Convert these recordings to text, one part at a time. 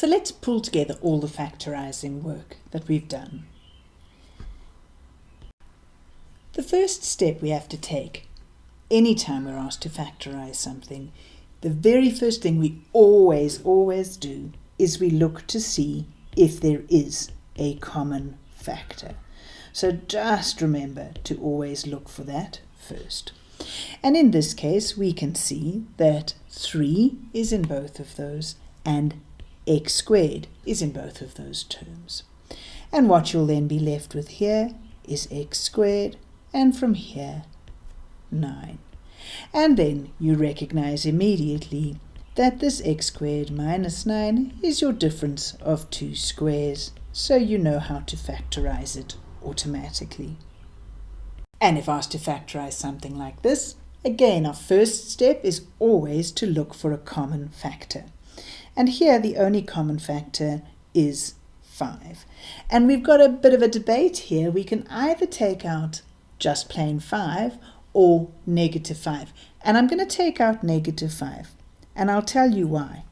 So let's pull together all the factorising work that we've done. The first step we have to take anytime we're asked to factorise something, the very first thing we always, always do is we look to see if there is a common factor. So just remember to always look for that first. And in this case, we can see that 3 is in both of those and x squared is in both of those terms. And what you'll then be left with here is x squared, and from here, 9. And then you recognize immediately that this x squared minus 9 is your difference of two squares, so you know how to factorize it automatically. And if asked to factorize something like this, again our first step is always to look for a common factor. And here the only common factor is 5. And we've got a bit of a debate here. We can either take out just plain 5 or negative 5. And I'm going to take out negative 5. And I'll tell you why.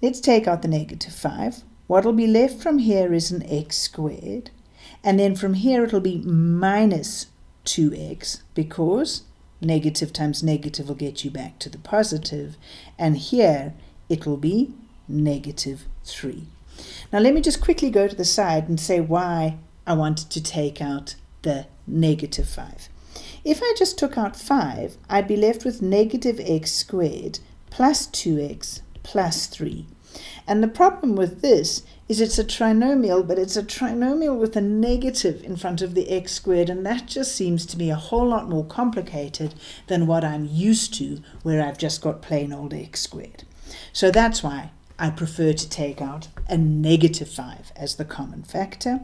Let's take out the negative 5. What will be left from here is an x squared. And then from here it'll be minus 2x because negative times negative will get you back to the positive. And here it will be negative 3. Now let me just quickly go to the side and say why I wanted to take out the negative 5. If I just took out 5, I'd be left with negative x squared plus 2x plus 3. And the problem with this is it's a trinomial, but it's a trinomial with a negative in front of the x squared, and that just seems to be a whole lot more complicated than what I'm used to, where I've just got plain old x squared. So that's why I prefer to take out a negative 5 as the common factor.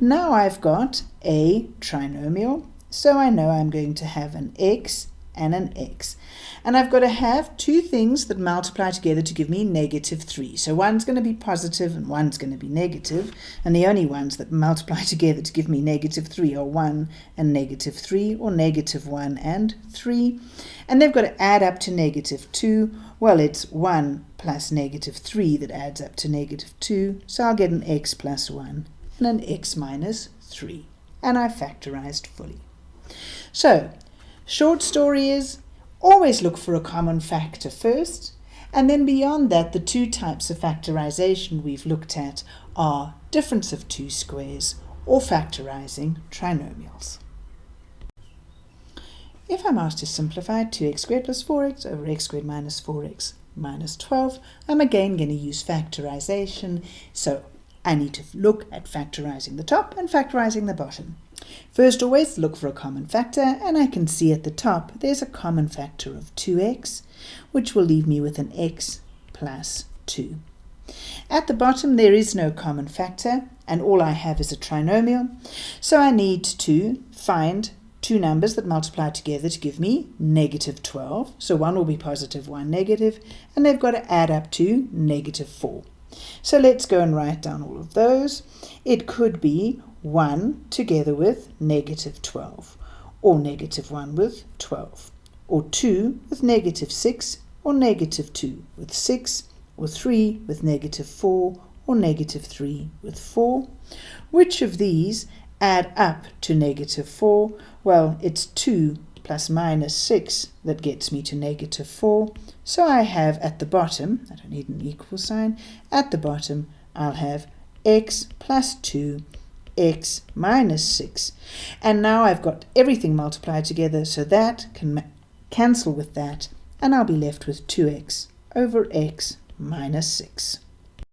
Now I've got a trinomial, so I know I'm going to have an x and an x. And I've got to have two things that multiply together to give me negative 3. So one's going to be positive and one's going to be negative. And the only ones that multiply together to give me negative 3 are 1 and negative 3, or negative 1 and 3. And they've got to add up to negative 2. Well, it's 1 plus negative 3 that adds up to negative 2. So I'll get an x plus 1 and an x minus 3. And I factorized fully. So, short story is Always look for a common factor first, and then beyond that, the two types of factorization we've looked at are difference of two squares or factorizing trinomials. If I'm asked to simplify 2x squared plus 4x over x squared minus 4x minus 12, I'm again going to use factorization, so I need to look at factorizing the top and factorizing the bottom. First always look for a common factor and I can see at the top there's a common factor of 2x which will leave me with an x plus 2. At the bottom there is no common factor and all I have is a trinomial so I need to find two numbers that multiply together to give me negative 12 so one will be positive one negative and they've got to add up to negative 4. So let's go and write down all of those. It could be 1 together with negative 12, or negative 1 with 12, or 2 with negative 6, or negative 2 with 6, or 3 with negative 4, or negative 3 with 4. Which of these add up to negative 4? Well, it's 2 plus minus 6 that gets me to negative 4. So I have at the bottom, I don't need an equal sign, at the bottom I'll have x plus 2 x minus 6. And now I've got everything multiplied together, so that can cancel with that, and I'll be left with 2x over x minus 6.